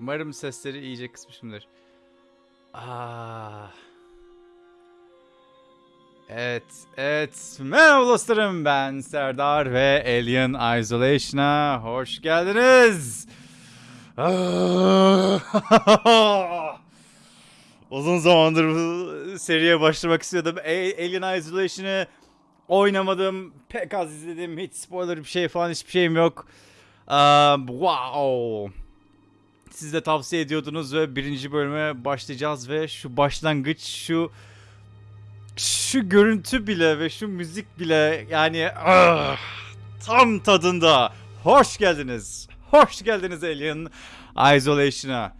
Umarım sesleri iyice kısmışımdır. Ah. Evet, evet. Merhaba dostlarım ben Serdar ve Alien Isolation'a hoş geldiniz. Ah. Uzun zamandır bu seriye başlamak istiyordum. Alien Isolation'ı oynamadım. Pek az izledim. Hiç spoiler bir şey falan hiçbir şeyim yok. Um, wow. Siz de tavsiye ediyordunuz ve birinci bölüme başlayacağız ve şu başlangıç şu şu görüntü bile ve şu müzik bile yani ah, tam tadında. Hoş geldiniz. Hoş geldiniz Alien Isolation'a.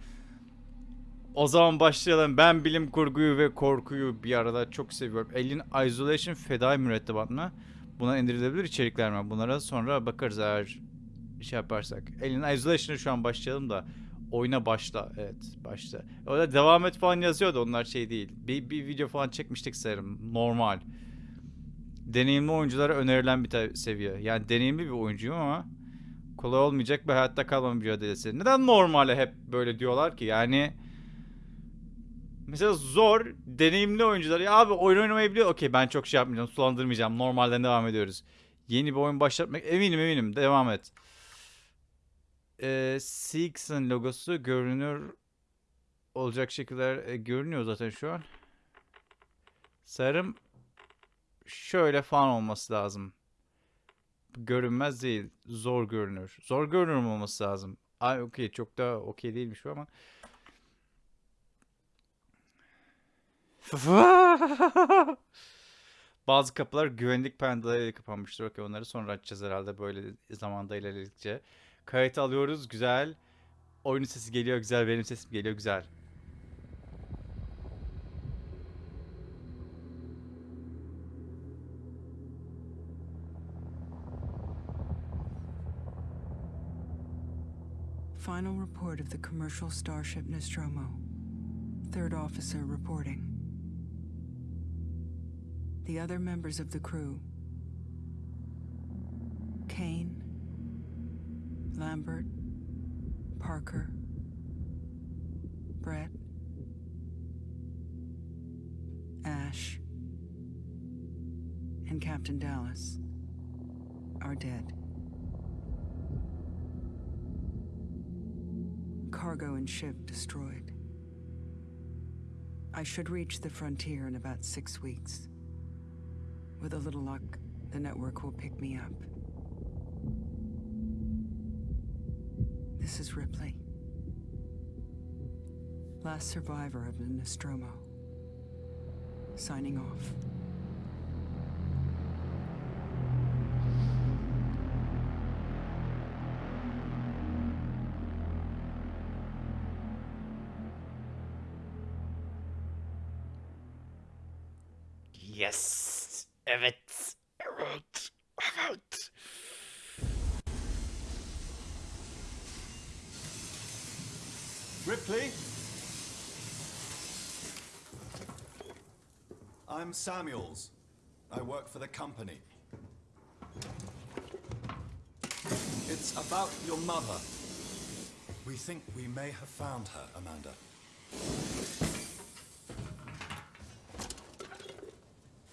O zaman başlayalım. Ben bilim kurguyu ve korkuyu bir arada çok seviyorum. Alien Isolation fedai mürettebat mı? Buna indirilebilir içerikler mi? Bunlara sonra bakarız eğer şey yaparsak. Alien Isolation'a şu an başlayalım da oyuna başla. Evet başla. Orada devam et falan yazıyordu onlar şey değil. Bir, bir video falan çekmiştik sanırım. Normal. Deneyimli oyunculara önerilen bir seviye. Yani deneyimli bir oyuncuyum ama kolay olmayacak bir hayatta kalma mücadelesi. Neden normale hep böyle diyorlar ki? Yani Mesela zor, deneyimli oyuncular. Ya abi oyun oynamayı biliyor. Okey ben çok şey yapmayacağım, sulandırmayacağım. Normalden devam ediyoruz. Yeni bir oyun başlatmak eminim eminim. Devam et. Ee, Six'in logosu görünür olacak şekiller e, görünüyor zaten şu an. Sanırım şöyle falan olması lazım. Görünmez değil. Zor görünür. Zor görünür olması lazım? Ay okey çok da okey değilmiş bu ama. Bazı kapılar güvenlik pandalarıyla kapanmıştır. Okey onları sonra açacağız herhalde böyle zamanda ilerledikçe. Kayıt alıyoruz güzel. Oyunun sesi geliyor güzel. Benim sesim geliyor güzel. Final report of the commercial starship Nostromo. Third officer reporting. The other members of the crew Kane, Lambert, Parker, Brett, Ash, and Captain Dallas are dead. Cargo and ship destroyed. I should reach the frontier in about six weeks. With a little luck, the network will pick me up. This is Ripley. Last survivor of the Nostromo. Signing off. I'm Samuels. I work for the company. It's about your mother. We think we may have found her, Amanda.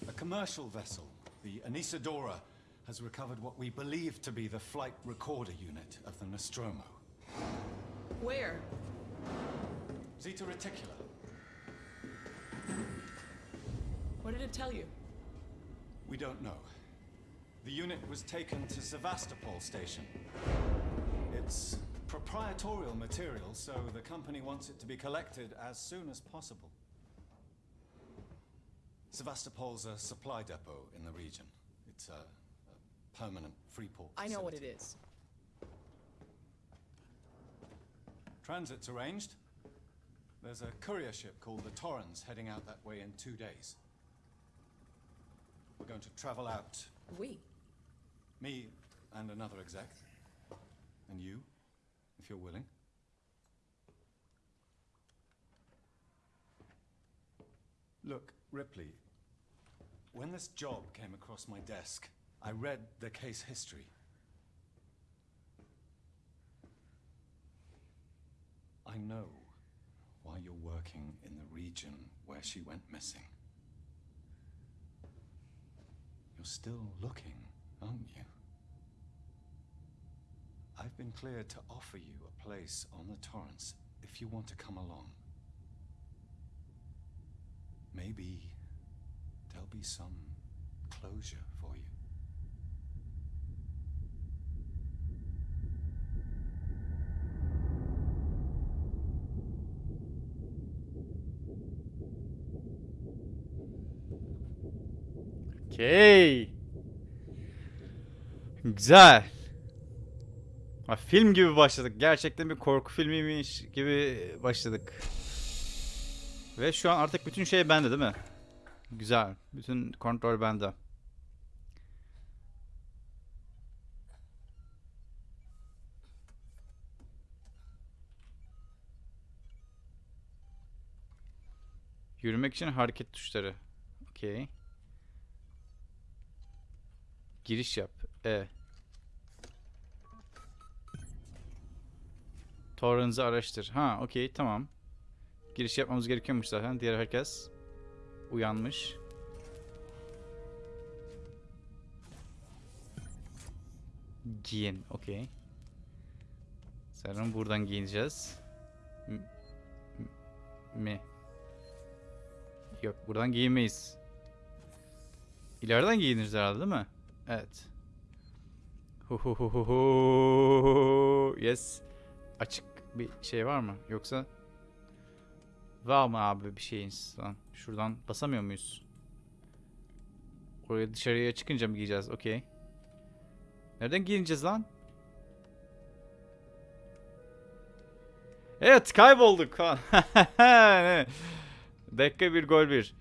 A commercial vessel, the Anisadora, has recovered what we believe to be the flight recorder unit of the Nostromo. Where? Zeta Reticula. What did it tell you? We don't know. The unit was taken to Sevastopol station. It's proprietorial material, so the company wants it to be collected as soon as possible. Sevastopol's a supply depot in the region. It's a, a permanent free port. I know what it is. Transit's arranged. There's a courier ship called the Torrens heading out that way in two days. We're going to travel out. We? Me and another exec. And you, if you're willing. Look, Ripley, when this job came across my desk, I read the case history. I know why you're working in the region where she went missing. You're still looking, aren't you? I've been cleared to offer you a place on the Torrens if you want to come along. Maybe there'll be some closure Okey. Güzel. Ha, film gibi başladık. Gerçekten bir korku filmiymiş gibi başladık. Ve şu an artık bütün şey bende değil mi? Güzel. Bütün kontrol bende. Yürümek için hareket tuşları. Okey. Giriş yap. E. Torrens'ı araştır. Ha, okey, tamam. Giriş yapmamız gerekiyormuş zaten. Diğer herkes uyanmış. Giyin, okey. Sanırım buradan giyineceğiz. M- mi? Yok, buradan giyinmeyiz. İleriden giyiniriz herhalde değil mi? Evet. Hu hu hu hu hu. Yes. Açık bir şey var mı? Yoksa var mı abi bir şeyiniz lan? Şuradan basamıyor muyuz? Oraya dışarıya çıkınca mı giyeceğiz? Okey. Nereden giyineceğiz lan? Evet kaybolduk. Dakika bir gol bir.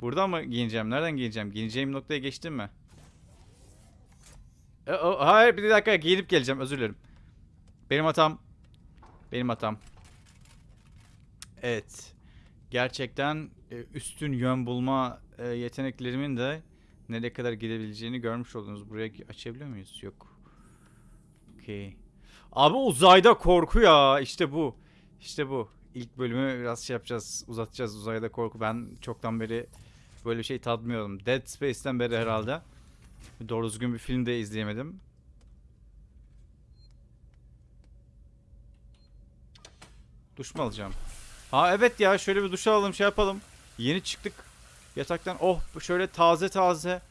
Buradan mı giyineceğim? Nereden giyineceğim? Giyineceğim noktaya geçtim mi? E, hayır bir dakika giyinip geleceğim özür dilerim. Benim hatam. Benim hatam. Evet. Gerçekten e, üstün yön bulma e, yeteneklerimin de nereye kadar gidebileceğini görmüş oldunuz. Buraya açabiliyor muyuz? Yok. Okey. Abi uzayda korku ya. İşte bu. İşte bu. İlk bölümü biraz şey yapacağız. Uzatacağız uzayda korku. Ben çoktan beri böyle bir şey tadmıyordum. Dead Space'ten beri herhalde. Doğru düzgün bir film de izleyemedim. Duş mu alacağım? Ha evet ya şöyle bir duş alalım şey yapalım. Yeni çıktık yataktan. Oh şöyle taze taze.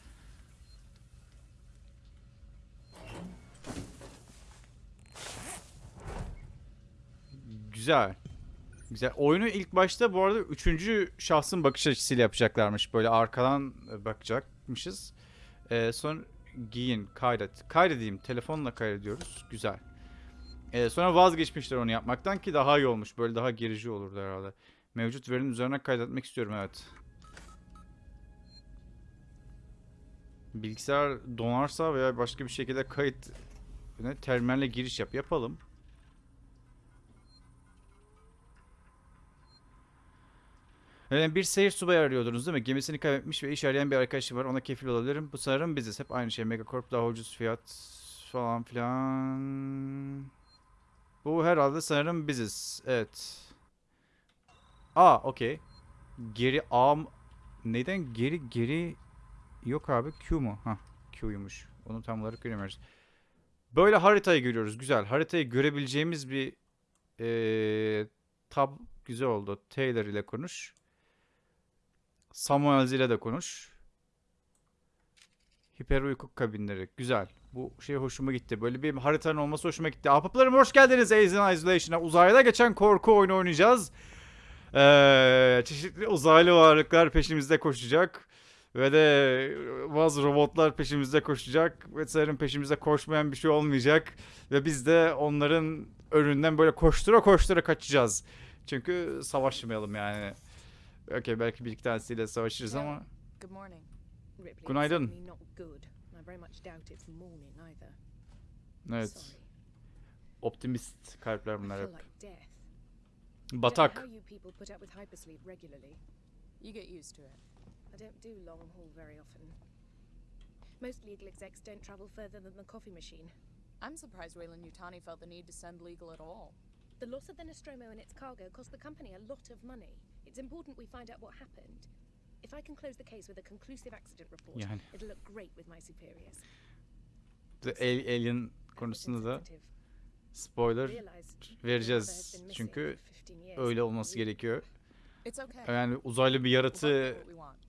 Güzel. Güzel. Oyunu ilk başta bu arada üçüncü şahsın bakış açısıyla yapacaklarmış. Böyle arkadan bakacakmışız. Ee, sonra giyin, kaydet. Kaydedeyim. Telefonla kaydediyoruz. Güzel. Ee, sonra vazgeçmişler onu yapmaktan ki daha iyi olmuş. Böyle daha gerici olurdu herhalde. Mevcut verinin üzerine kaydetmek istiyorum evet. Bilgisayar donarsa veya başka bir şekilde kayıt terminalle giriş yap yapalım. Yani bir seyir subayı arıyordunuz değil mi? Gemisini kaybetmiş ve iş arayan bir arkadaşı var. Ona kefil olabilirim. Bu sanırım biziz. Hep aynı şey. Megacorp daha ucuz fiyat falan filan. Bu herhalde sanırım biziz. Evet. Aa okey. Geri A Neden geri geri yok abi Q mu? Ha Q'ymuş. Onu tam olarak göremiyoruz. Böyle haritayı görüyoruz. Güzel. Haritayı görebileceğimiz bir eee tab güzel oldu. Taylor ile konuş. Samuels ile de konuş. Hiper uyku kabinleri. Güzel. Bu şey hoşuma gitti. Böyle bir haritanın olması hoşuma gitti. Ahbaplarım hoş geldiniz Alien Isolation'a. Uzayda geçen korku oyunu oynayacağız. Ee, çeşitli uzaylı varlıklar peşimizde koşacak. Ve de bazı robotlar peşimizde koşacak. Ve peşimizde koşmayan bir şey olmayacak. Ve biz de onların önünden böyle koştura koştura kaçacağız. Çünkü savaşmayalım yani. Okey belki bir iki tanesiyle savaşırız ama. Good morning. Ripley, Günaydın. it's certainly not good. I very much doubt it's morning either. Evet. Sorry. Optimist kalpler I bunlar feel hep. like death. I don't know Batak. how you people put up with hypersleep regularly. You get used to it. I don't do long haul very often. Most legal execs don't travel further than the coffee machine. I'm surprised Wayland Yutani felt the need to send legal at all. The loss of the Nostromo and its cargo cost the company a lot of money. It's important we find out what happened. If I can close the case with a conclusive accident report, Yani. it'll look great with my superiors. Alien konusunda da spoiler vereceğiz. Çünkü for 15 years. öyle olması gerekiyor. Yani uzaylı bir right?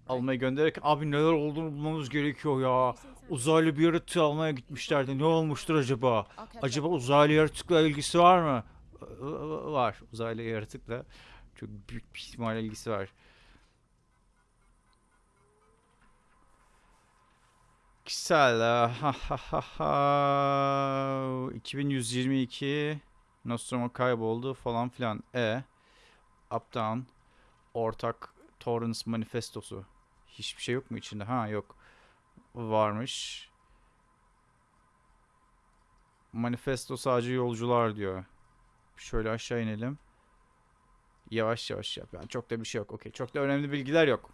almaya göndererek abi neler olduğunu bulmamız gerekiyor ya. Uzaylı bir yaratığı almaya gitmişlerdi. Ne olmuştur acaba? Acaba uzaylı yaratıkla ilgisi var mı? Var. Uzaylı yaratıkla çok büyük bir ihtimal ilgisi var. Güzel. Ha ha ha ha. 2122 Nostromo kayboldu falan filan. E. Uptown. Ortak Torrens manifestosu. Hiçbir şey yok mu içinde? Ha yok. Varmış. Manifesto sadece yolcular diyor. Şöyle aşağı inelim. Yavaş yavaş yap. Yani çok da bir şey yok. Okey. Çok da önemli bilgiler yok.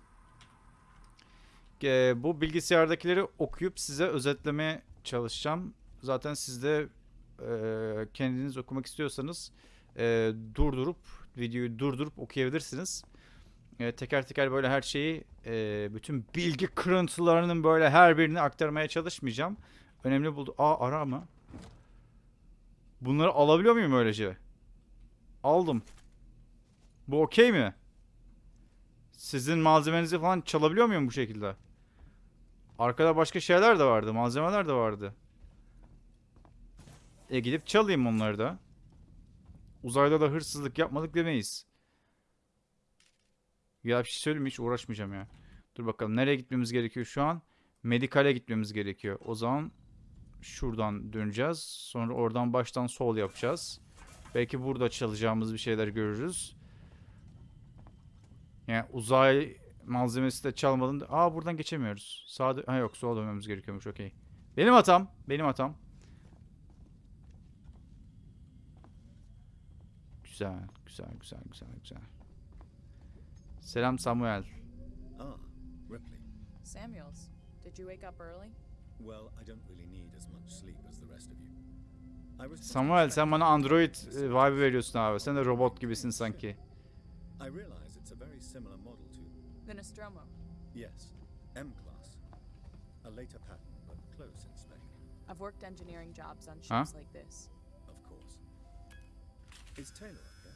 Ee, bu bilgisayardakileri okuyup size özetlemeye çalışacağım. Zaten siz de e, kendiniz okumak istiyorsanız e, durdurup videoyu durdurup okuyabilirsiniz. E, teker teker böyle her şeyi e, bütün bilgi kırıntılarının böyle her birini aktarmaya çalışmayacağım. Önemli buldu. Aa ara mı? Bunları alabiliyor muyum öylece? Aldım. Bu okey mi? Sizin malzemenizi falan çalabiliyor muyum bu şekilde? Arkada başka şeyler de vardı. Malzemeler de vardı. E gidip çalayım onları da. Uzayda da hırsızlık yapmadık demeyiz. Ya bir şey söyleyeyim? Hiç uğraşmayacağım ya. Dur bakalım nereye gitmemiz gerekiyor şu an? Medikale gitmemiz gerekiyor. O zaman şuradan döneceğiz. Sonra oradan baştan sol yapacağız. Belki burada çalacağımız bir şeyler görürüz. Yani uzay malzemesi de çalmadan... Aa buradan geçemiyoruz. Sağda... Ha yok sola dönmemiz gerekiyormuş okey. Benim hatam. Benim hatam. Güzel, güzel, güzel, güzel, güzel. Selam Samuel. Ah, Ripley. Samuels, did you wake up early? Well, I don't really need as much sleep as the rest of you. I was just Samuel sen bana Android e, vibe veriyorsun abi. Sen de robot gibisin sanki. I realize The Nostromo. yes, M class. A later pattern, but close in spec, I've worked engineering jobs on Huh? ships like this. of course. Is Taylor okay?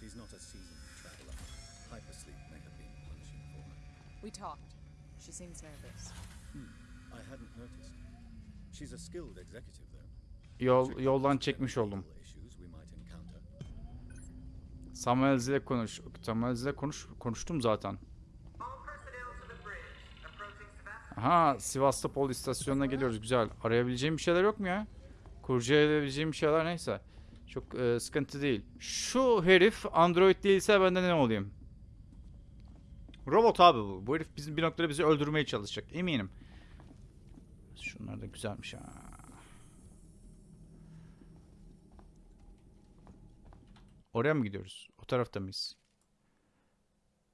She's not a seasoned traveler. Hypersleep may have been punishing for her. We talked. She seems nervous. I hadn't noticed. She's a skilled executive, though. Yol yoldan çekmiş oldum. Samuel ile konuş. Samuel ile konuş konuştum zaten. All personnel to the bridge. Sevastopol. Aha Sivastopol istasyonuna geliyoruz. Güzel. Arayabileceğim bir şeyler yok mu ya? Kurcalayabileceğim bir şeyler neyse. Çok e, sıkıntı değil. Şu herif Android değilse ben de ne olayım? Robot abi bu. Bu herif bizim bir noktada bizi öldürmeye çalışacak. Eminim. Şunlar da güzelmiş ha. Oraya mı gidiyoruz? O tarafta mıyız?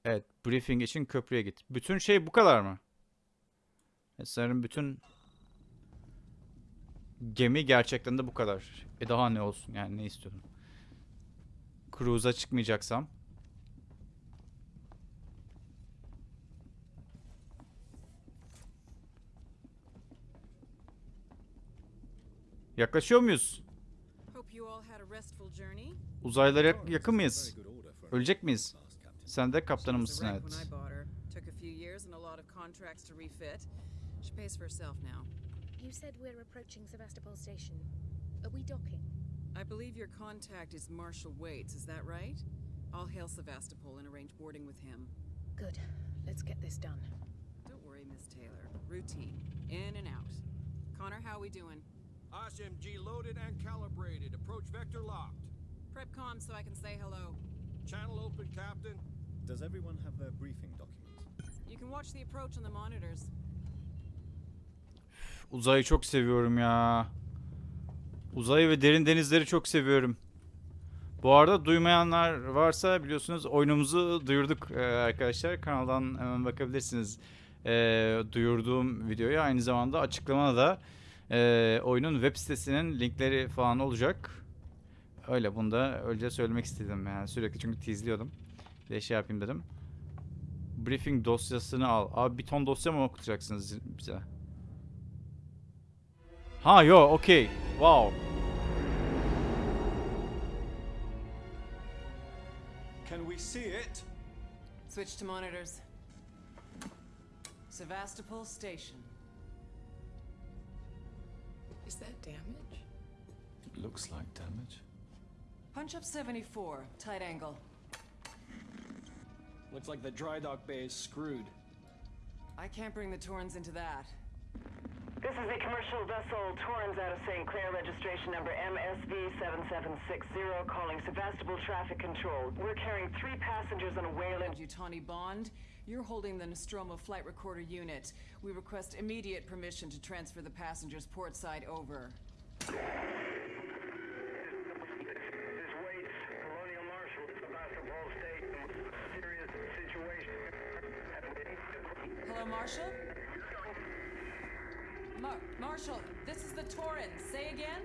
Evet. Briefing için köprüye git. Bütün şey bu kadar mı? E, Sanırım bütün gemi gerçekten de bu kadar. E daha ne olsun yani ne istiyorum? Cruise'a çıkmayacaksam. Yaklaşıyor muyuz? Uzaylara yakın mıyız? Ölecek miyiz? Sen de kaptanımızsın evet. I bought her. Took a few years and a lot of contracts to refit. She pays for herself now. You said we're approaching Sevastopol Station. Are we docking? I believe your contact is Marshall Waits, is that right? I'll hail Sevastopol and arrange boarding with him. Good. Let's get this done. Don't worry, Miss Taylor. Routine. In and out. Connor, how are we doing? SMG loaded and calibrated. Approach vector locked. Prep comm so I can say hello. Channel open, Captain. Does everyone have their briefing documents? You can watch the approach on the monitors. Uzayı çok seviyorum ya. Uzayı ve derin denizleri çok seviyorum. Bu arada duymayanlar varsa biliyorsunuz oyunumuzu duyurduk e, arkadaşlar. Kanaldan hemen bakabilirsiniz e, duyurduğum videoya. Aynı zamanda açıklamada da e, oyunun web sitesinin linkleri falan olacak. Öyle bunu da öyle söylemek istedim yani sürekli çünkü teaseliyordum. Bir şey yapayım dedim. Briefing dosyasını al. Abi bir ton dosya mı okutacaksınız bize? Ha yo okay. Wow. Can we see it? Switch to monitors. Sevastopol Station. Is that damage? It looks like damage. Punch up 74, tight angle. Looks like the dry dock bay is screwed. I can't bring the Torrens into that. This is the commercial vessel Torrens out of St. Clair, registration number MSV7760, calling Sevastopol Traffic Control. We're carrying three passengers on a Wayland. Yutani Bond, you're holding the Nostromo flight recorder unit. We request immediate permission to transfer the passengers port side over. This Waits, Colonial Marshal, Sevastopol State, serious situation. Hello, Marshal? Mar- Marshal, this is the Torrens. Say again?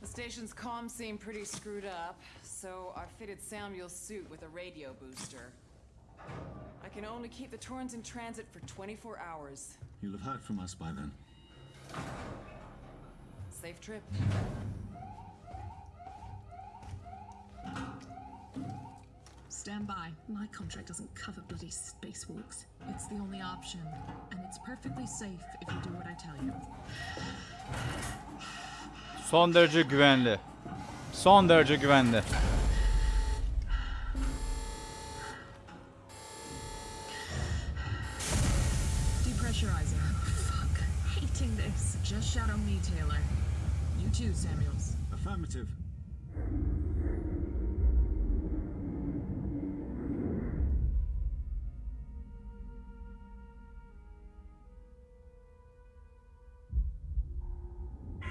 The station's comms seem pretty screwed up, so I fitted Samuel's suit with a radio booster. I can only keep the Torrens in transit for 24 hours. You'll have heard from us by then. Safe trip. Stand by. My contract doesn't cover bloody spacewalks. It's the only option. And it's perfectly safe if you do what I tell you. Son derece güvenli. Son derece güvenli. Depressurizing. Fuck. Hating this. Just shadow me, Taylor. You too, Samuels. Affirmative.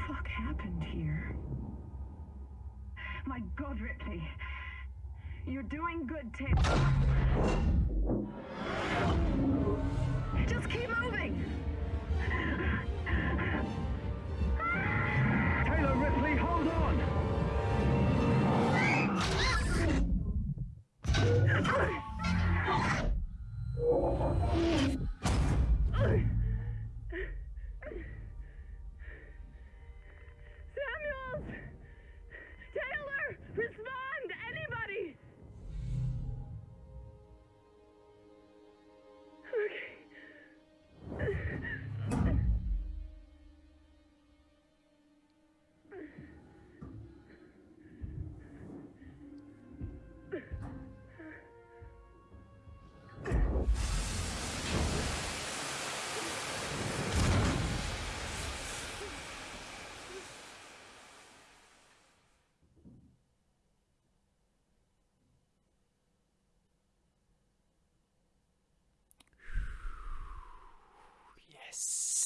fuck happened here? My god, Ripley. You're doing good, Taylor.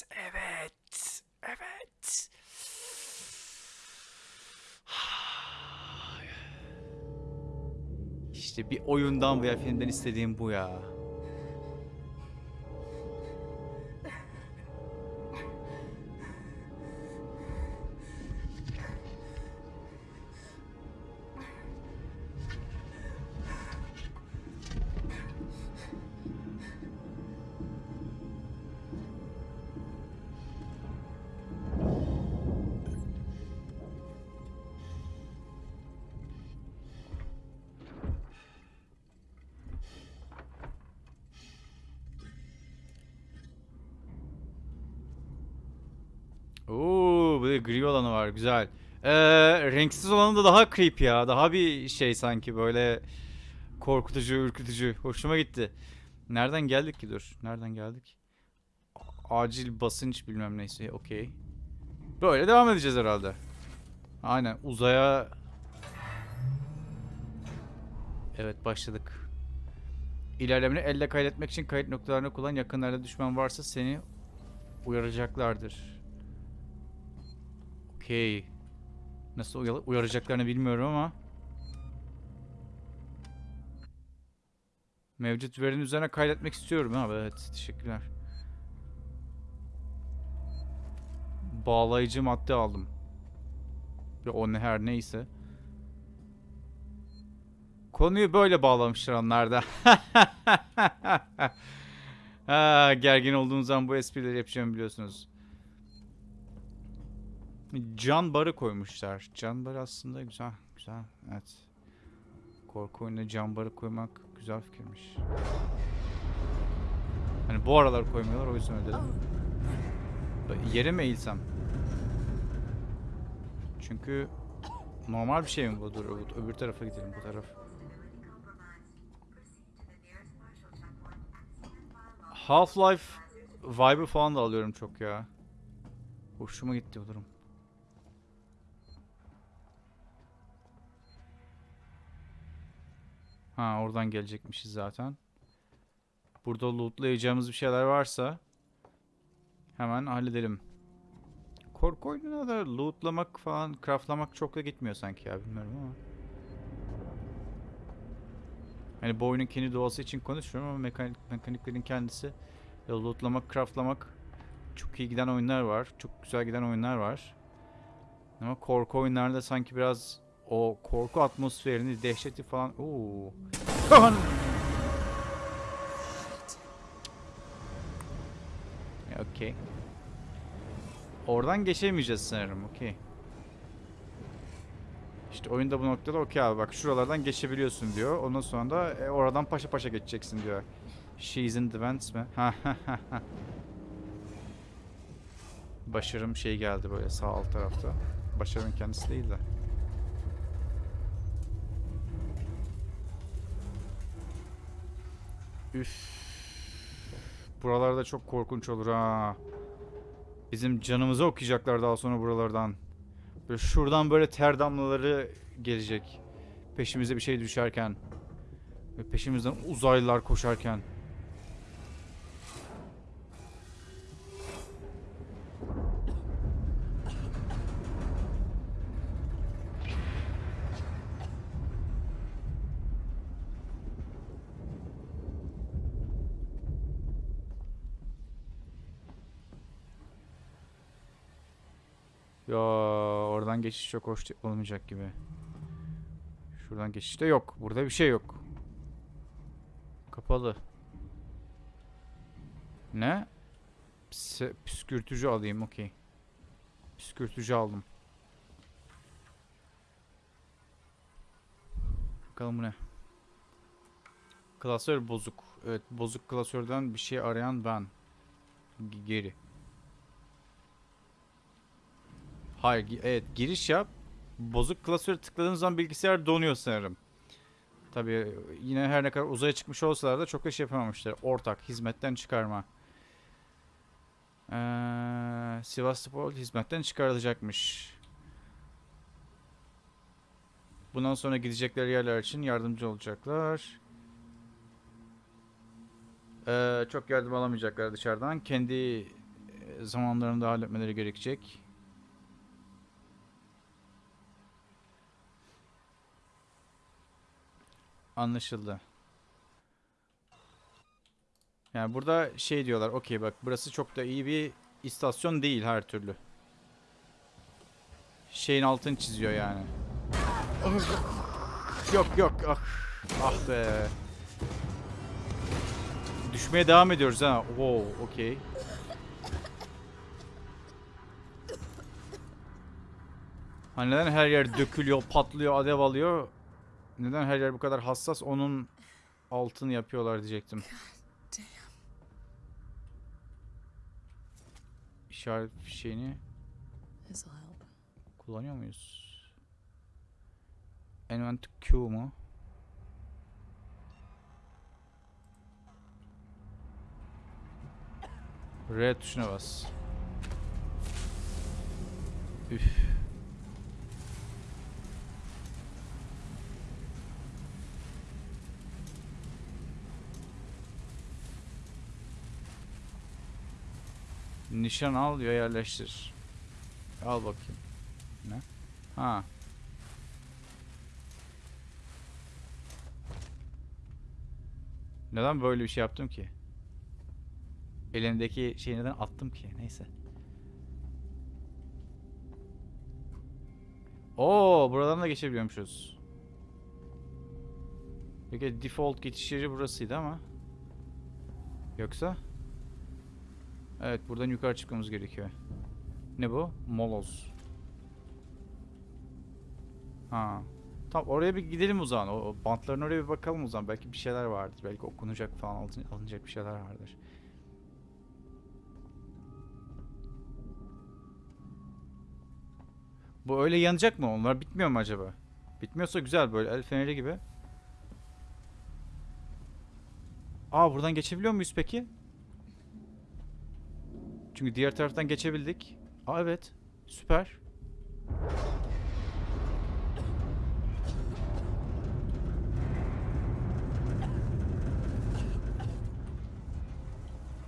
Evet. Evet. İşte bir oyundan veya filmden istediğim bu ya. Güzel. Ee, renksiz olanı da daha creepy ya. Daha bir şey sanki böyle korkutucu, ürkütücü. Hoşuma gitti. Nereden geldik ki dur? Nereden geldik? Acil basınç bilmem neyse. Okey. Böyle devam edeceğiz herhalde. Aynen uzaya... Evet başladık. İlerlemeni elle kaydetmek için kayıt noktalarını kullan. Yakınlarda düşman varsa seni uyaracaklardır. Okey. Nasıl uyar- uyaracaklarını bilmiyorum ama. Mevcut verinin üzerine kaydetmek istiyorum abi. Evet teşekkürler. Bağlayıcı madde aldım. Ve o ne her neyse. Konuyu böyle bağlamışlar onlar da. ha, gergin olduğunuz zaman bu esprileri yapacağımı biliyorsunuz. Can barı koymuşlar. Can barı aslında güzel. Güzel. Evet. Korku oyununa can barı koymak güzel fikirmiş. Hani bu aralar koymuyorlar o yüzden öyle dedim. Böyle Yere mi eğilsem? Çünkü normal bir şey mi bu? Dur öbür- öbür tarafa gidelim bu taraf. Half-Life vibe'ı falan da alıyorum çok ya. Hoşuma gitti bu durum. Ha oradan gelecekmişiz zaten. Burada lootlayacağımız bir şeyler varsa hemen halledelim. Korku oyununa da lootlamak falan, craftlamak çok da gitmiyor sanki ya bilmiyorum ama. Hani bu oyunun kendi doğası için konuşmuyorum ama mekanik, mekaniklerin kendisi lootlamak, craftlamak çok iyi giden oyunlar var. Çok güzel giden oyunlar var. Ama korku oyunlarda sanki biraz o korku atmosferini, dehşeti falan... Oo. Ya, Okey. Oradan geçemeyeceğiz sanırım. Okey. İşte oyunda bu noktada okey abi bak şuralardan geçebiliyorsun diyor. Ondan sonra da e, oradan paşa paşa geçeceksin diyor. She's in the vents mi? Başarım şey geldi böyle sağ alt tarafta. Başarımın kendisi değil de. Üf. Buralarda çok korkunç olur ha. Bizim canımızı okuyacaklar daha sonra buralardan. Böyle şuradan böyle ter damlaları gelecek. Peşimize bir şey düşerken. Ve peşimizden uzaylılar koşarken. Geçiş çok hoş olmayacak gibi. Şuradan geçiş de yok. Burada bir şey yok. Kapalı. Ne? Püskürtücü alayım okey. Püskürtücü aldım. Bakalım bu ne? Klasör bozuk. Evet bozuk klasörden bir şey arayan ben. G- geri. Hayır, evet giriş yap. Bozuk klasöre tıkladığın zaman bilgisayar donuyor sanırım. Tabii yine her ne kadar uzaya çıkmış olsalar da çok şey yapamamışlar. Ortak hizmetten çıkarma. Ee, Sivastopol hizmetten çıkarılacakmış. Bundan sonra gidecekleri yerler için yardımcı olacaklar. Ee, çok yardım alamayacaklar dışarıdan. Kendi e, zamanlarında halletmeleri gerekecek. Anlaşıldı. Yani burada şey diyorlar. Okey bak burası çok da iyi bir istasyon değil her türlü. Şeyin altını çiziyor yani. Yok yok ah, ah be. Düşmeye devam ediyoruz ha. Wow, okey. Hani neden her yer dökülüyor, patlıyor, alev alıyor? Neden her yer bu kadar hassas? Onun altını yapıyorlar diyecektim. İşaret help. kullanıyor muyuz? Envant Q mu? R tuşuna bas. Üf. Nişan al ve yerleştir. Al bakayım. Ne? Ha. Neden böyle bir şey yaptım ki? Elimdeki şeyi neden attım ki? Neyse. Oo, buradan da geçebiliyormuşuz. Peki default geçiş yeri burasıydı ama. Yoksa? Evet, buradan yukarı çıkmamız gerekiyor. Ne bu? Moloz. Ha. Tamam oraya bir gidelim o zaman. O, o bantların oraya bir bakalım o zaman. Belki bir şeyler vardır. Belki okunacak falan alın- alınacak bir şeyler vardır. Bu öyle yanacak mı? Onlar bitmiyor mu acaba? Bitmiyorsa güzel böyle el feneri gibi. Aa buradan geçebiliyor muyuz peki? Çünkü diğer taraftan geçebildik. Aa evet. Süper.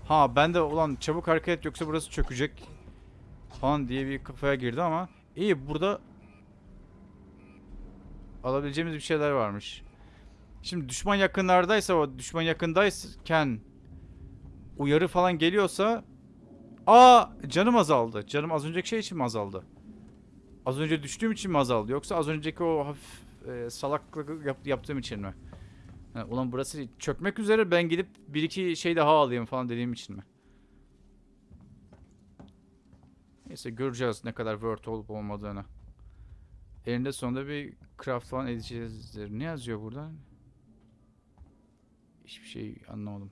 Ha ben de ulan çabuk hareket et yoksa burası çökecek falan diye bir kafaya girdi ama iyi burada alabileceğimiz bir şeyler varmış. Şimdi düşman yakınlardaysa o düşman yakındayken uyarı falan geliyorsa aa canım azaldı. Canım az önceki şey için mi azaldı? Az önce düştüğüm için mi azaldı yoksa az önceki o hafif e, salaklık yap- yaptığım için mi? Ha, ulan burası çökmek üzere ben gidip bir iki şey daha alayım falan dediğim için mi? Neyse göreceğiz ne kadar word olup olmadığını. Elinde sonunda bir craft falan edeceğizdir. Ne yazıyor burada? Hiçbir şey anlamadım.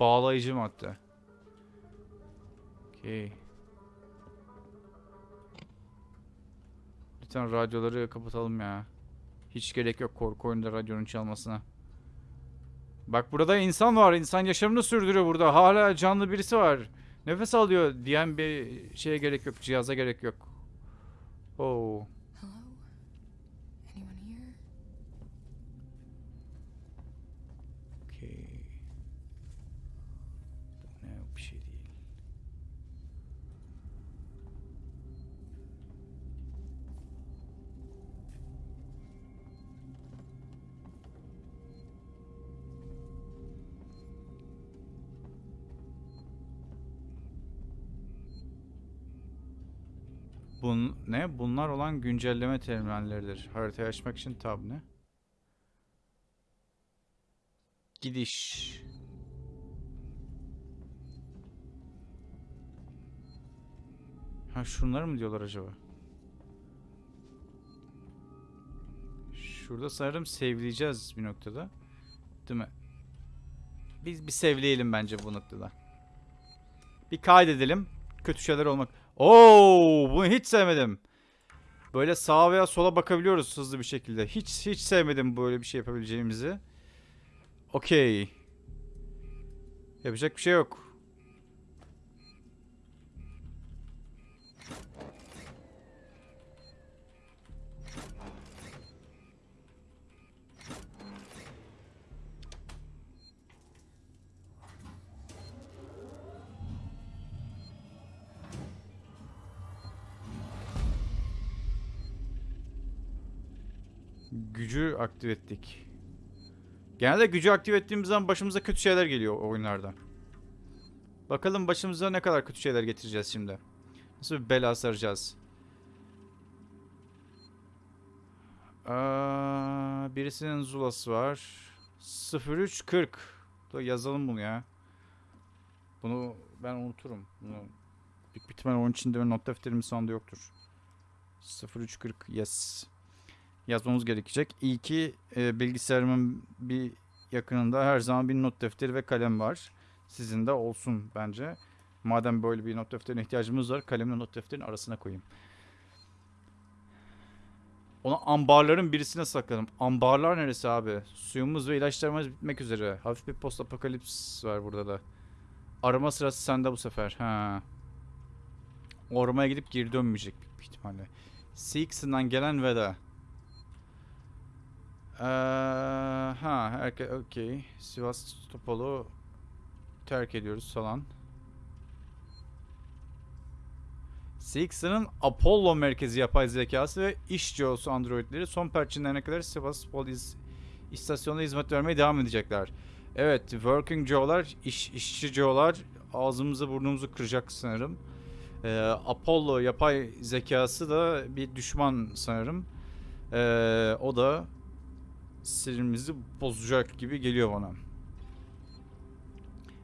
Bağlayıcı madde. Okey. Lütfen radyoları kapatalım ya. Hiç gerek yok korku oyunda radyonun çalmasına. Bak burada insan var. İnsan yaşamını sürdürüyor burada. Hala canlı birisi var. Nefes alıyor diyen bir şeye gerek yok. Cihaza gerek yok. Oh. Bun ne? Bunlar olan güncelleme terminalleridir. Haritayı açmak için tab ne? Gidiş. Ha şunları mı diyorlar acaba? Şurada sanırım sevleyeceğiz bir noktada. Değil mi? Biz bir sevleyelim bence bu noktada. Bir kaydedelim. Kötü şeyler olmak. Oo, bunu hiç sevmedim. Böyle sağa veya sola bakabiliyoruz hızlı bir şekilde. Hiç hiç sevmedim böyle bir şey yapabileceğimizi. Okey. Yapacak bir şey yok. Aktif ettik. Genelde gücü aktif ettiğimiz zaman başımıza kötü şeyler geliyor oyunlarda. Bakalım başımıza ne kadar kötü şeyler getireceğiz şimdi. Nasıl bir bela saracağız. Aa, birisinin zulası var. 0340. Da yazalım bunu ya. Bunu ben unuturum. Bunu büyük bir ihtimalle onun içinde not defterimin sonunda yoktur. 0340 yes yazmamız gerekecek. İyi ki e, bilgisayarımın bir yakınında her zaman bir not defteri ve kalem var. Sizin de olsun bence. Madem böyle bir not defterine ihtiyacımız var, kalemle not defterin arasına koyayım. Onu ambarların birisine sakladım. Ambarlar neresi abi? Suyumuz ve ilaçlarımız bitmek üzere. Hafif bir post apokalips var burada da. Arama sırası sende bu sefer. Ha. Ormaya gidip geri dönmeyecek büyük ihtimalle. Six'ından gelen veda. Ee, ha, herke okey. Sivas Topolu terk ediyoruz falan. CX'ın Apollo merkezi yapay zekası ve iş CEO'su androidleri son perçinlerine kadar Sevastopol iz- istasyonunda hizmet vermeye devam edecekler. Evet, working Joe'lar, iş, işçi Joe'lar ağzımızı burnumuzu kıracak sanırım. Ee, Apollo yapay zekası da bir düşman sanırım. Ee, o da sinirimizi bozacak gibi geliyor bana.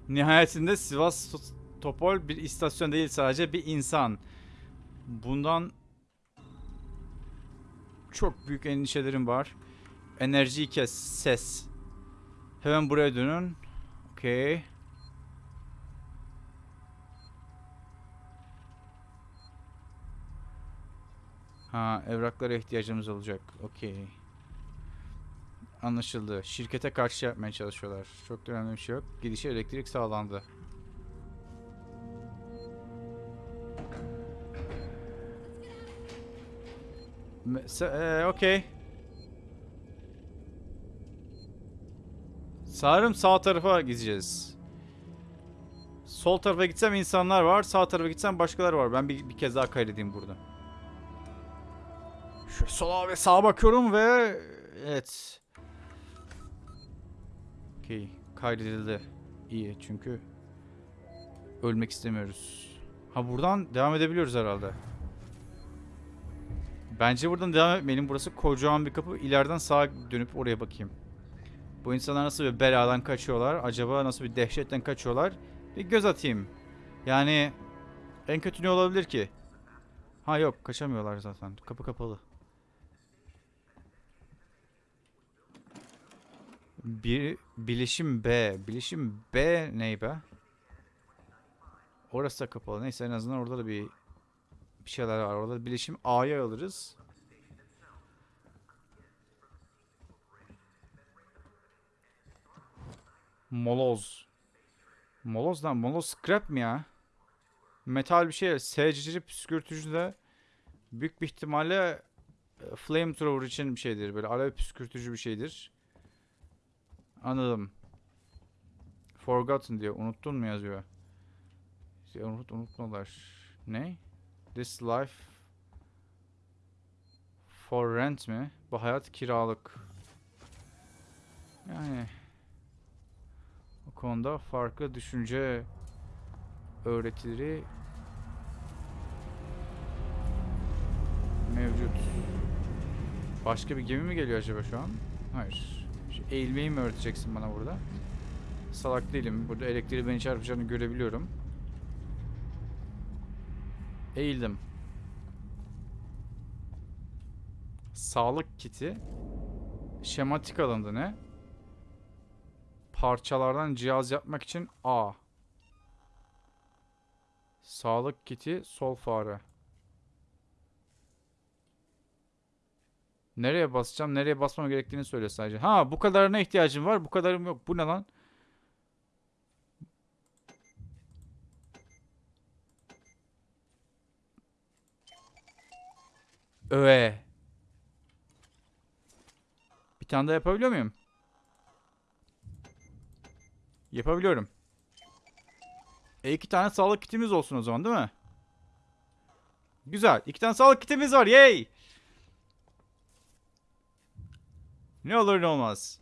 Nihayetinde Sivastopol bir istasyon değil sadece bir insan. Bundan çok büyük endişelerim var. Enerjiyi kes, ses. Hemen buraya dönün. Okey. Ha, evraklara ihtiyacımız olacak. Okey. Anlaşıldı. Şirkete karşı yapmaya çalışıyorlar. Çok da önemli bir şey yok. Gidişe elektrik sağlandı. Eee, Okey. Sanırım sağ tarafa gideceğiz. Sol tarafa gitsem insanlar var. Sağ tarafa gitsem başkaları var. Ben bir, bir kez daha kaydedeyim burada. Şu sola ve sağa bakıyorum ve... Evet. Okey. Kaydedildi. İyi çünkü ölmek istemiyoruz. Ha buradan devam edebiliyoruz herhalde. Bence buradan devam etmeyelim. Burası kocaman bir kapı. İleriden sağa dönüp oraya bakayım. Bu insanlar nasıl bir beladan kaçıyorlar? Acaba nasıl bir dehşetten kaçıyorlar? Bir göz atayım. Yani en kötü ne olabilir ki? Ha yok kaçamıyorlar zaten. Kapı kapalı. Bir bilişim B. Bilişim B ney be? Orası da kapalı. Neyse en azından orada da bir bir şeyler var. Orada bilişim A'ya alırız. Moloz. Moloz lan. Moloz scrap mi ya? Metal bir şey. SCC püskürtücü de büyük bir ihtimalle e, flamethrower için bir şeydir. Böyle alev püskürtücü bir şeydir. Anladım. Forgotten diyor. Unuttun mu yazıyor. Ya unut unutmadılar. Ne? This life for rent mi? Bu hayat kiralık. Yani o konuda farklı düşünce öğretileri mevcut. Başka bir gemi mi geliyor acaba şu an? Hayır. Eğilmeyi mi öğreteceksin bana burada? Salak değilim. Burada elektriği beni çarpacağını görebiliyorum. Eğildim. Sağlık kiti. Şematik alındı ne? Parçalardan cihaz yapmak için A. Sağlık kiti sol fare. Nereye basacağım? Nereye basmam gerektiğini söyle sadece. Ha bu kadarına ihtiyacım var. Bu kadarım yok. Bu ne lan? Öe. Bir tane daha yapabiliyor muyum? Yapabiliyorum. E iki tane sağlık kitimiz olsun o zaman değil mi? Güzel. İki tane sağlık kitimiz var. Yay! Ne olur ne olmaz.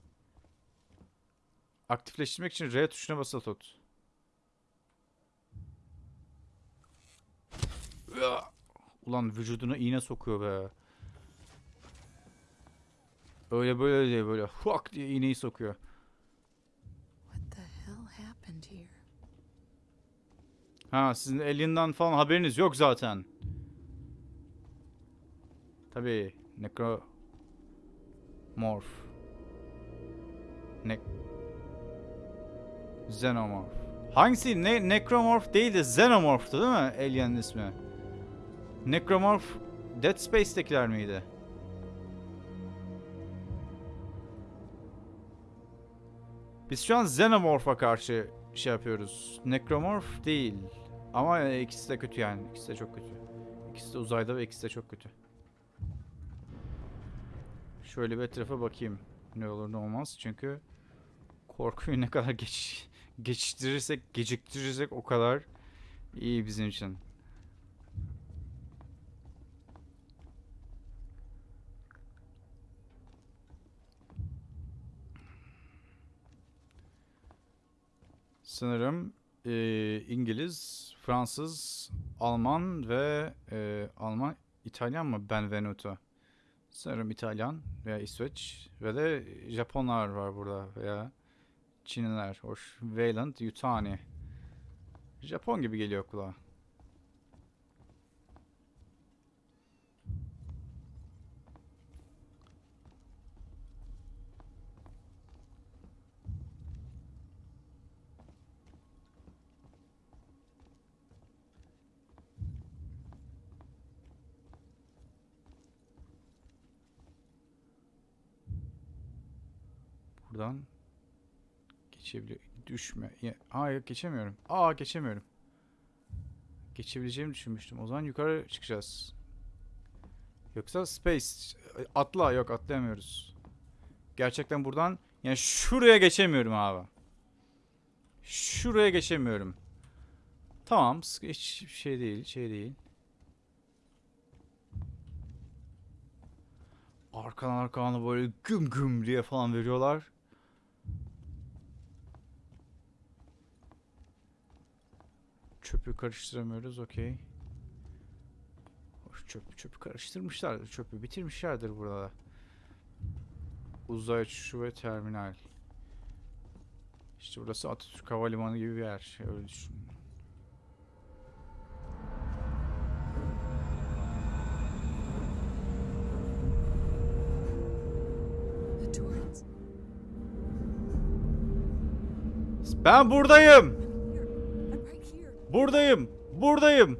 Aktifleştirmek için R tuşuna basılı tut. Ulan vücuduna iğne sokuyor be. Öyle böyle diye böyle huak diye iğneyi sokuyor. What the hell happened here? Ha sizin Alien'dan falan haberiniz yok zaten. Tabii Necro Morph. Ne Xenomorph. Hangisi? Ne Necromorph değil de Xenomorph'tu değil mi Alien'in ismi? Necromorph Dead Space'tekiler miydi? Biz şu an Xenomorph'a karşı şey yapıyoruz. Necromorph değil. Ama ikisi de kötü yani. İkisi de çok kötü. İkisi de uzayda ve ikisi de çok kötü. Şöyle bir etrafa bakayım. Ne olur ne olmaz. Çünkü korkuyu ne kadar geç geçiştirirsek, geciktirirsek o kadar iyi bizim için. Sanırım eee, İngiliz, Fransız, Alman ve eee, Alman, İtalyan mı Benvenuto? Sanırım İtalyan veya İsveç ve de Japonlar var burada veya Çinliler. Hoş. Wayland Yutani. Japon gibi geliyor kulağa. Buradan geçebiliyor. Düşme. Yok geçemiyorum. Aa geçemiyorum. Geçebileceğimi düşünmüştüm. O zaman yukarı çıkacağız. Yoksa space atla yok atlayamıyoruz. Gerçekten buradan yani şuraya geçemiyorum abi. Şuraya geçemiyorum. Tamam, hiç şey değil, şey değil. Arkadan arkadan böyle güm güm diye falan veriyorlar. Çöpü karıştıramıyoruz, okey. Hoş çöpü karıştırmışlardır, çöpü bitirmişlerdir burada. Uzay uçuşu ve terminal. İşte burası Atatürk Havalimanı gibi bir yer, öyle düşün. Ben buradayım. Here. I'm right here. Buradayım. Buradayım.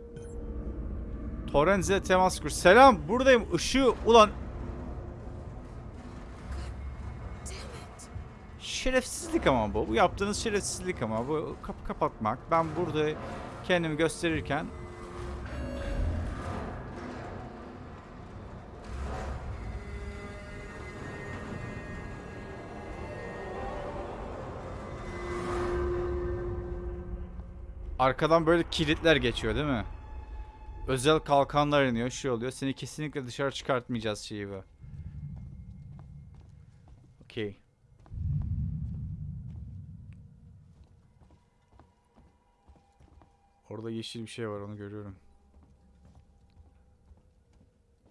Torrens'e temas kur. Selam. Buradayım. Işığı ulan şerefsizlik ama bu. Bu yaptığınız şerefsizlik ama bu kapı kapatmak. Ben burada kendimi gösterirken Arkadan böyle kilitler geçiyor değil mi? Özel kalkanlar iniyor, şey oluyor. Seni kesinlikle dışarı çıkartmayacağız şeyi bu. Okey. Orada yeşil bir şey var onu görüyorum.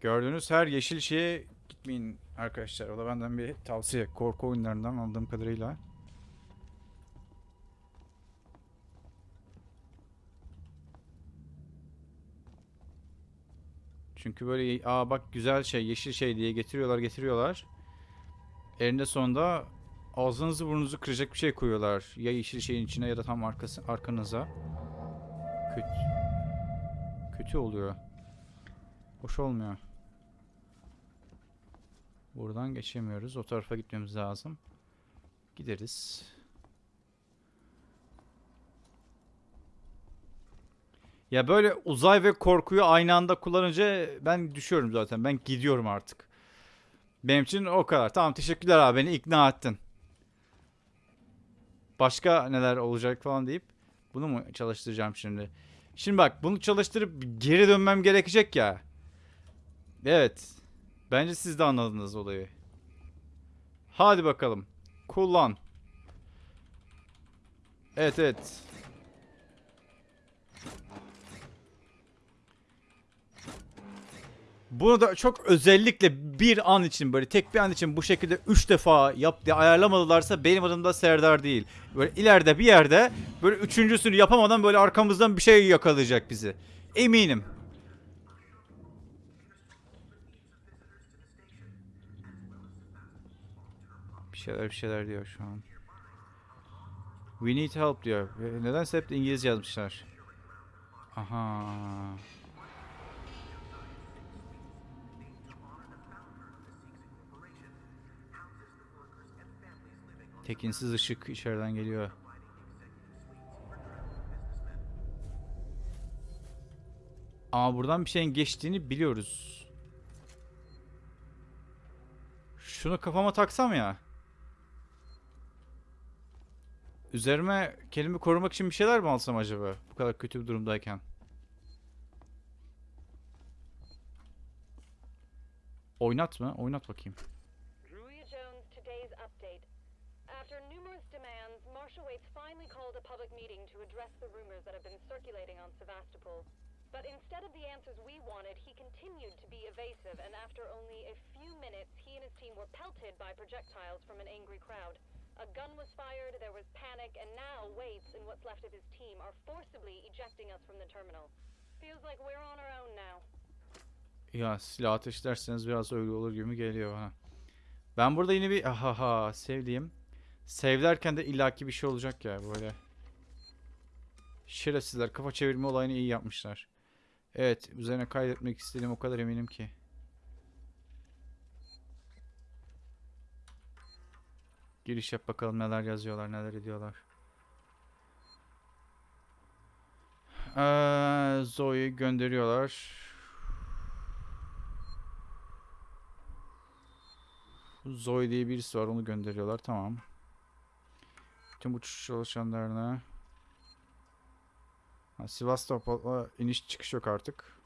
Gördüğünüz her yeşil şeye gitmeyin arkadaşlar. O da benden bir tavsiye. Korku oyunlarından anladığım kadarıyla. Çünkü böyle aa bak güzel şey yeşil şey diye getiriyorlar getiriyorlar. Elinde sonunda ağzınızı burnunuzu kıracak bir şey koyuyorlar. Ya yeşil şeyin içine ya da tam arkası, arkanıza. Kötü. Kötü oluyor. Hoş olmuyor. Buradan geçemiyoruz. O tarafa gitmemiz lazım. Gideriz. Ya böyle uzay ve korkuyu aynı anda kullanınca ben düşüyorum zaten. Ben gidiyorum artık. Benim için o kadar. Tamam teşekkürler abi beni ikna ettin. Başka neler olacak falan deyip bunu mu çalıştıracağım şimdi? Şimdi bak bunu çalıştırıp geri dönmem gerekecek ya. Evet. Bence siz de anladınız olayı. Hadi bakalım. Kullan. Evet evet. Bunu da çok özellikle bir an için böyle tek bir an için bu şekilde 3 defa yap diye ayarlamadılarsa benim adım da Serdar değil. Böyle ileride bir yerde böyle üçüncüsünü yapamadan böyle arkamızdan bir şey yakalayacak bizi. Eminim. Bir şeyler bir şeyler diyor şu an. We need help diyor. Nedense hep İngilizce yazmışlar. Aha. Tekinsiz ışık içeriden geliyor. Ama buradan bir şeyin geçtiğini biliyoruz. Şunu kafama taksam ya. Üzerime kendimi korumak için bir şeyler mi alsam acaba? Bu kadar kötü bir durumdayken. Oynat mı? Oynat bakayım. Public meeting to address the rumors that have been circulating on Sevastopol. But instead of the answers we wanted, he continued to be evasive, and after only a few minutes, he and his team were pelted by projectiles from an angry crowd. A gun was fired, there was panic, and now Waits and what's left of his team are forcibly ejecting us from the terminal. Feels like we're on our own now. Ya silah ateşlerseniz biraz öyle olur gibi geliyor bana. Ben burada yine bir ahaha sevdiğim. Sevlerken de illaki bir şey olacak ya böyle. Şerefsizler kafa çevirme olayını iyi yapmışlar. Evet üzerine kaydetmek istediğim o kadar eminim ki. Giriş yap bakalım neler yazıyorlar neler ediyorlar. Ee, Zoe'yi gönderiyorlar. Zoe diye birisi var onu gönderiyorlar tamam. Tüm uçuş çalışanlarına. Ha, Sivastopol'a iniş çıkış yok artık.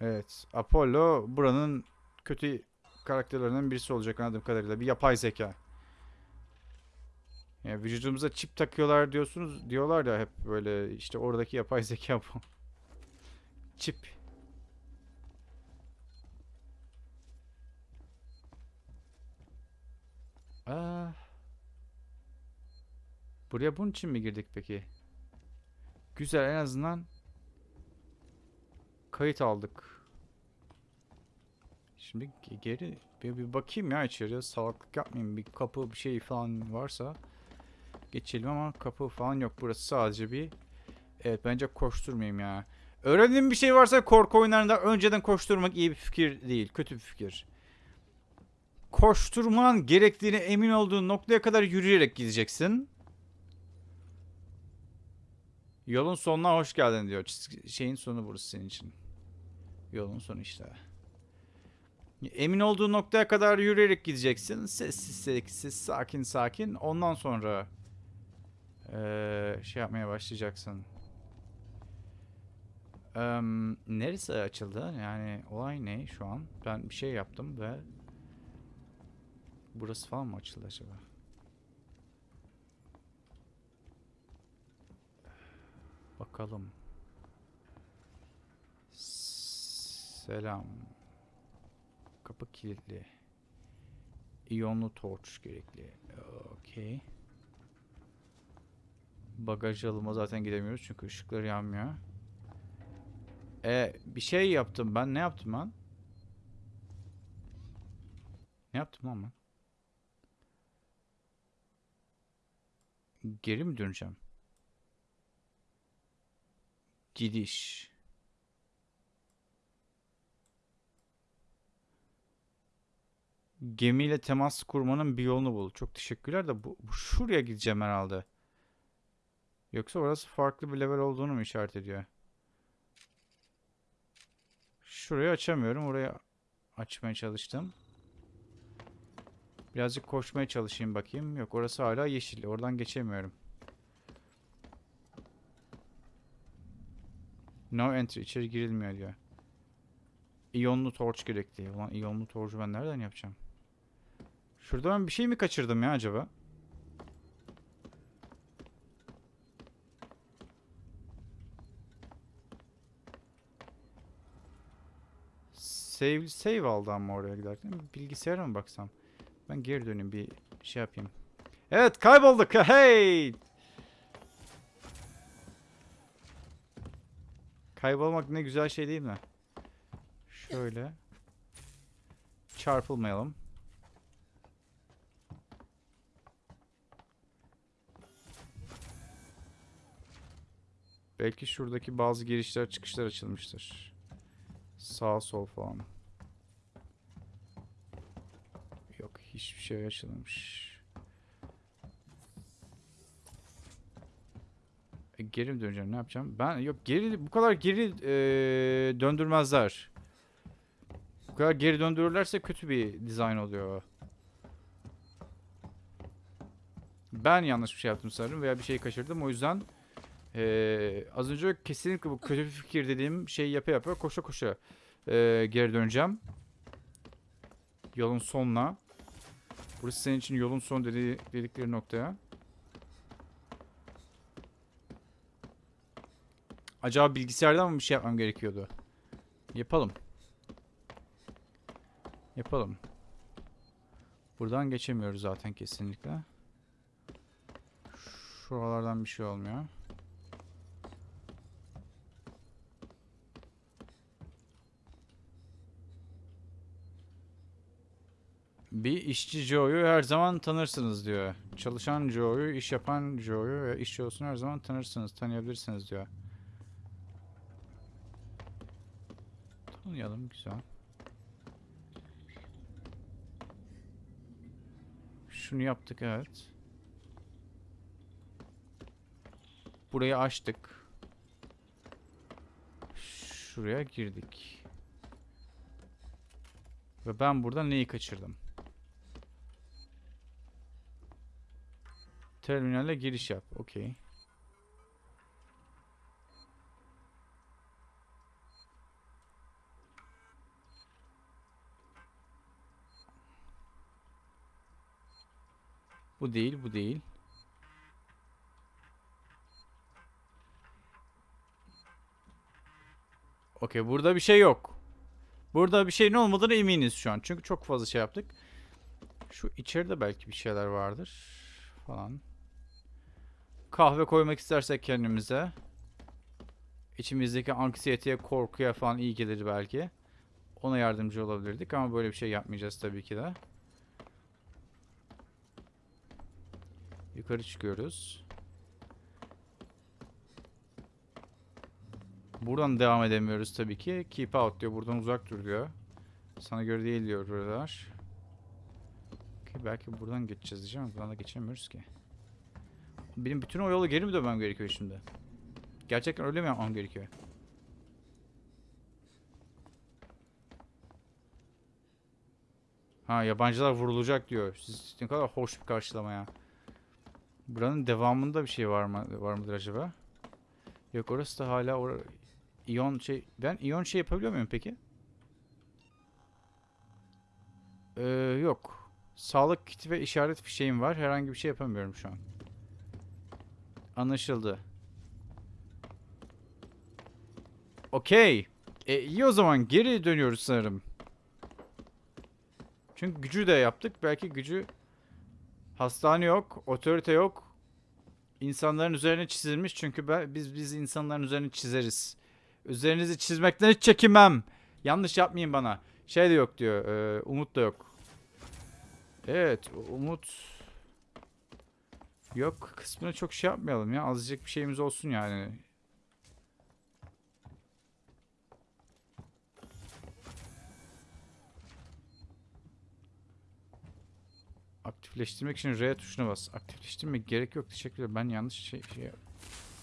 Evet. Apollo buranın kötü karakterlerinden birisi olacak anladığım kadarıyla. Bir yapay zeka. Yani vücudumuza çip takıyorlar diyorsunuz diyorlar ya hep böyle işte oradaki yapay zeka bu. Çip. Buraya bunun için mi girdik peki? Güzel en azından kayıt aldık. Şimdi ge- geri bir, bir bakayım ya içeriye salaklık yapmayayım bir kapı bir şey falan varsa geçelim ama kapı falan yok burası sadece bir evet bence koşturmayayım ya. Öğrendiğim bir şey varsa korku oyunlarında önceden koşturmak iyi bir fikir değil kötü bir fikir. Koşturman gerektiğine emin olduğun noktaya kadar yürüyerek gideceksin. Yolun sonuna hoş geldin diyor. Şeyin sonu burası senin için. Yolun sonu işte. Emin olduğun noktaya kadar yürüyerek gideceksin. Sessiz sessiz sakin sakin. Ondan sonra eee, şey yapmaya başlayacaksın. Em, neresi açıldı? Yani olay ne şu an? Ben bir şey yaptım ve burası falan mı açıldı acaba? Bakalım. Selam. Kapı kilitli. İyonlu torç gerekli. Okey. Bagaj alıma zaten gidemiyoruz çünkü ışıklar yanmıyor. E bir şey yaptım ben. Ne yaptım ben? Ne yaptım lan ben? Geri mi döneceğim? Gidiş. Gemiyle temas kurmanın bir yolunu bul. Çok teşekkürler de bu, bu şuraya gideceğim herhalde. Yoksa orası farklı bir level olduğunu mu işaret ediyor? Şurayı açamıyorum. Orayı açmaya çalıştım. Birazcık koşmaya çalışayım bakayım. Yok orası hala yeşil. Oradan geçemiyorum. No entry. içeri girilmiyor diyor. İyonlu torç gerekli. Ulan iyonlu torcu ben nereden yapacağım? Şurada ben bir şey mi kaçırdım ya acaba? Save, save aldı ama oraya giderken. Bilgisayara mı baksam? Ben geri döneyim bir şey yapayım. Evet kaybolduk. Hey! Kaybolmak ne güzel şey değil mi? Şöyle. Çarpılmayalım. Belki şuradaki bazı girişler çıkışlar açılmıştır. Sağ sol falan. Yok hiçbir şey açılmamış. E, geri mi döneceğim ne yapacağım? Ben yok geri bu kadar geri e, döndürmezler. Bu kadar geri döndürürlerse kötü bir dizayn oluyor. Ben yanlış bir şey yaptım sanırım veya bir şey kaçırdım. O yüzden eee, az önce kesinlikle bu kötü bir fikir dediğim şeyi yapa yapa koşa koşa eee, geri döneceğim. Yolun sonuna. Burası senin için yolun son dedi, dedikleri noktaya. Acaba bilgisayardan mı bir şey yapmam gerekiyordu? Yapalım. Yapalım. Buradan geçemiyoruz zaten kesinlikle. Şuralardan bir şey olmuyor. Bir işçi Joe'yu her zaman tanırsınız diyor. Çalışan Joe'yu, iş yapan Joe'yu ve iş Joe'sunu her zaman tanırsınız, tanıyabilirsiniz diyor. Tanıyalım, güzel. Şunu yaptık, evet. Burayı açtık. Şuraya girdik. Ve ben burada neyi kaçırdım? Terminale giriş yap. Okey. Bu değil, bu değil. Okey, burada bir şey yok. Burada bir şeyin olmadığına eminiz şu an. Çünkü çok fazla şey yaptık. Şu içeride belki bir şeyler vardır. Falan. Kahve koymak istersek kendimize. İçimizdeki anksiyeteye, korkuya falan iyi gelir belki. Ona yardımcı olabilirdik ama böyle bir şey yapmayacağız tabii ki de. Yukarı çıkıyoruz. Buradan devam edemiyoruz tabii ki. Keep out diyor. Buradan uzak dur diyor. Sana göre değil diyor buralar. Okey, belki buradan geçeceğiz diyeceğim ama buradan da geçemiyoruz ki. Benim bütün o yolu geri mi dönmem gerekiyor şimdi? Gerçekten öyle mi yapmam gerekiyor? Ha yabancılar vurulacak diyor. Siz ne kadar hoş bir karşılama ya. Buranın devamında bir şey var mı var mıdır acaba? Yok orası da hala or iyon şey ben iyon şey yapabiliyor muyum peki? Ee, yok. Sağlık kiti ve işaret fişeğim var. Herhangi bir şey yapamıyorum şu an. Anlaşıldı. Okey. E, iyi o zaman geri dönüyoruz sanırım. Çünkü gücü de yaptık. Belki gücü hastane yok, otorite yok. İnsanların üzerine çizilmiş çünkü ben, biz biz insanların üzerine çizeriz. Üzerinizi çizmekten hiç çekinmem. Yanlış yapmayın bana. Şey de yok diyor. e, umut da yok. Evet, umut yok kısmına çok şey yapmayalım ya. Azıcık bir şeyimiz olsun yani. Aktifleştirmek için R tuşuna bas. Aktifleştirmek gerek yok. Teşekkürler. Ben yanlış şey, şey...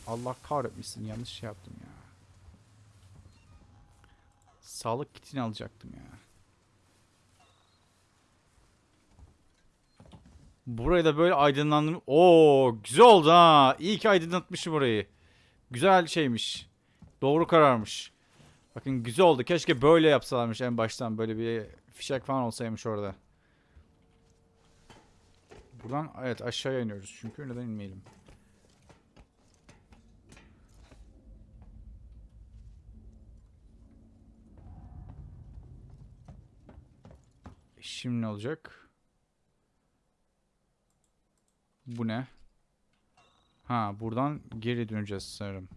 Allah kahretmesin. Yanlış şey yaptım ya. Sağlık kitini alacaktım ya. Burayı da böyle aydınlandım. Oo, güzel oldu ha. İyi ki aydınlatmışım orayı. Güzel şeymiş. Doğru kararmış. Bakın güzel oldu. Keşke böyle yapsalarmış en baştan. Böyle bir fişek falan olsaymış orada. Buradan evet aşağıya iniyoruz. Çünkü neden inmeyelim? Şimdi ne olacak? Bu ne? Ha buradan geri döneceğiz sanırım.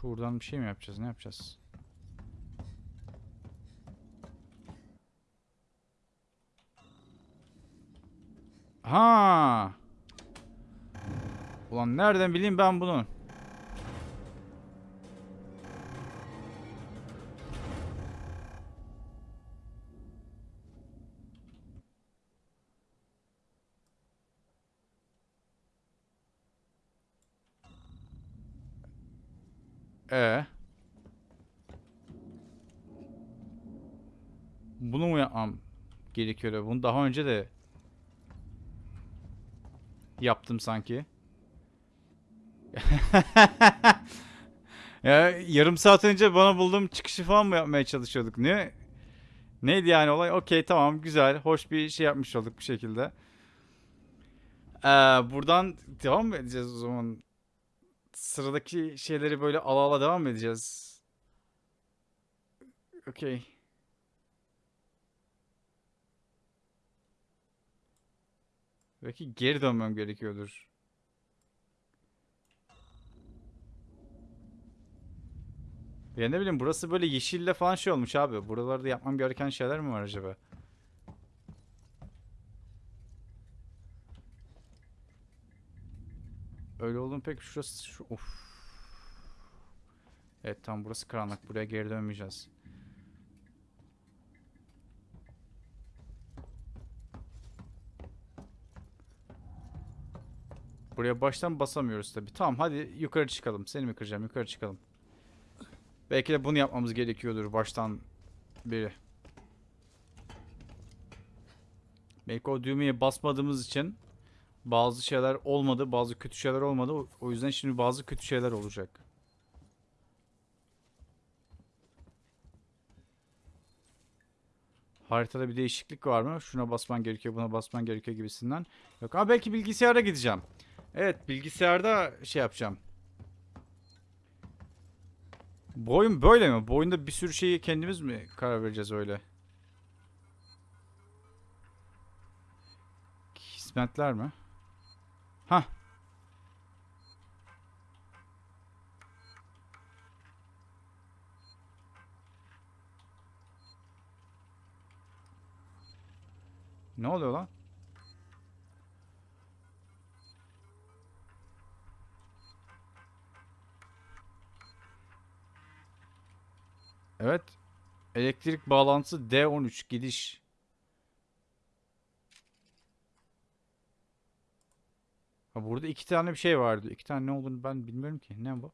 Şuradan bir şey mi yapacağız? Ne yapacağız? Ha. Ulan nereden bileyim ben bunu? E. Bunu mu yapmam gerekiyor? Bunu daha önce de yaptım sanki. ya yarım saat önce bana bulduğum çıkışı falan mı yapmaya çalışıyorduk? Ne? Neydi yani olay? Okey tamam güzel. Hoş bir şey yapmış olduk bir şekilde. Ee, buradan devam mı edeceğiz o zaman? Sıradaki şeyleri böyle ala ala devam mı edeceğiz? Okey. Belki geri dönmem gerekiyordur. Ya ne bileyim burası böyle yeşille falan şey olmuş abi. Buralarda yapmam gereken şeyler mi var acaba? Öyle olduğum pek şurası şu of. Evet tam burası karanlık. Buraya geri dönmeyeceğiz. Buraya baştan basamıyoruz tabi. Tamam hadi yukarı çıkalım. Seni mi kıracağım? Yukarı çıkalım. Belki de bunu yapmamız gerekiyordur baştan beri. Belki o düğmeye basmadığımız için bazı şeyler olmadı, bazı kötü şeyler olmadı. O- yüzden şimdi bazı kötü şeyler olacak. Haritada bir değişiklik var mı? Şuna basman gerekiyor, buna basman gerekiyor gibisinden. Yok ama belki bilgisayara gideceğim. Evet, bilgisayarda şey yapacağım. Bu oyun böyle mi? Bu oyunda bir sürü şeyi kendimiz mi karar vereceğiz öyle? Hizmetler mi? Ha. Ne oluyor lan? Evet. Elektrik bağlantısı D13 gidiş. Ha burada iki tane bir şey vardı. İki tane ne olduğunu ben bilmiyorum ki. Ne bu?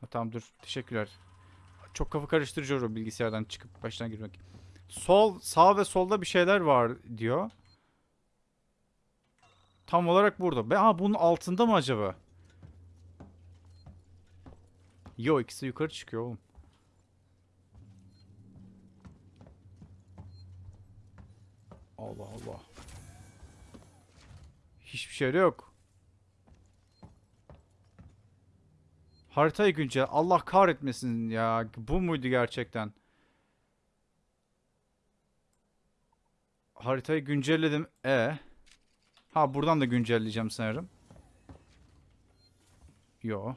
Ha, tamam dur. Teşekkürler. Çok kafa karıştırıcı o bilgisayardan çıkıp baştan girmek. Sol, sağ ve solda bir şeyler var diyor. Tam olarak burada. Ben, ha bunun altında mı acaba? Yo ikisi yukarı çıkıyor oğlum. Allah Allah. Hiçbir şey yok. Haritayı güncel. Allah kahretmesin ya. Bu muydu gerçekten? Haritayı güncelledim. E. Ha buradan da güncelleyeceğim sanırım. Yo.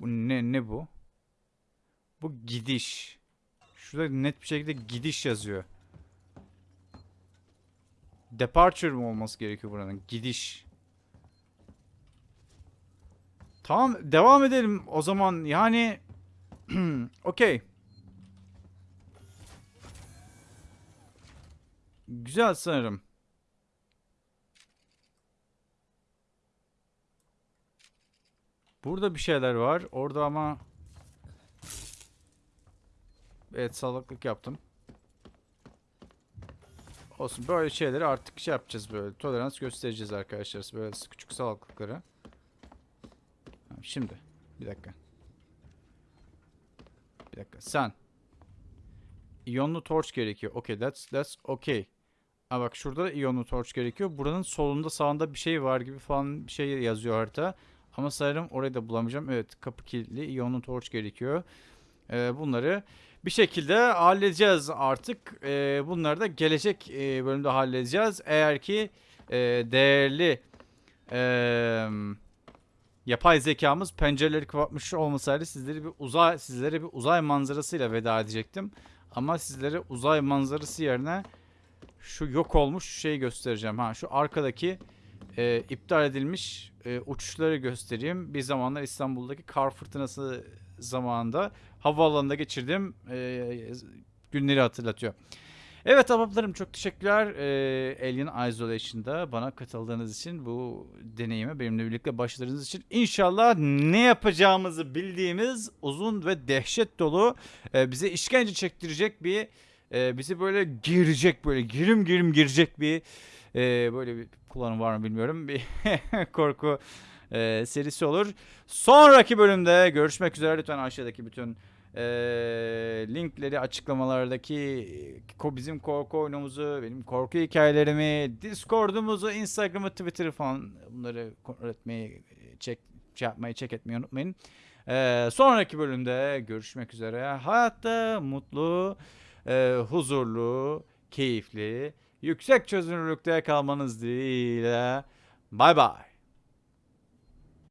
Bu ne ne bu? Bu gidiş. Şurada net bir şekilde gidiş yazıyor. Departure mı olması gerekiyor buranın? Gidiş. Tamam devam edelim o zaman. Yani okey. Güzel sanırım. Burada bir şeyler var. Orada ama Evet salaklık yaptım. Olsun böyle şeyleri artık şey yapacağız böyle. Tolerans göstereceğiz arkadaşlar. Böyle küçük salaklıkları. Şimdi. Bir dakika. Bir dakika. Sen. İyonlu torch gerekiyor. Okay that's that's okay. Ha bak şurada da iyonlu torch gerekiyor. Buranın solunda sağında bir şey var gibi falan bir şey yazıyor harita. Ama sanırım orayı da bulamayacağım. Evet kapı kilitli. İyonlu torch gerekiyor. Ee, bunları bir şekilde halledeceğiz artık. Ee, bunları da gelecek e, bölümde halledeceğiz. Eğer ki e, değerli e, yapay zekamız pencereleri kapatmış olmasaydı sizleri bir uzay sizlere bir uzay manzarasıyla veda edecektim. Ama sizlere uzay manzarası yerine şu yok olmuş şeyi göstereceğim. Ha şu arkadaki e, iptal edilmiş e, uçuşları göstereyim. Bir zamanlar İstanbul'daki kar fırtınası zamanında havaalanında geçirdiğim e, günleri hatırlatıyor. Evet ahbaplarım çok teşekkürler ee, Alien Isolation'da bana katıldığınız için bu deneyime benimle birlikte başladığınız için inşallah ne yapacağımızı bildiğimiz uzun ve dehşet dolu e, bize işkence çektirecek bir e, bizi böyle girecek böyle girim girim girecek bir e, böyle bir kullanım var mı bilmiyorum bir korku e, serisi olur. Sonraki bölümde görüşmek üzere lütfen aşağıdaki bütün e, linkleri açıklamalardaki bizim korku oyunumuzu, benim korku hikayelerimi, Discord'umuzu, Instagram'ı, Twitter'ı falan bunları kontrol etmeyi, çek, şey yapmayı, check etmeyi unutmayın. E, sonraki bölümde görüşmek üzere. Hayatta mutlu, e, huzurlu, keyifli, yüksek çözünürlükte kalmanız dileğiyle. Bye bye.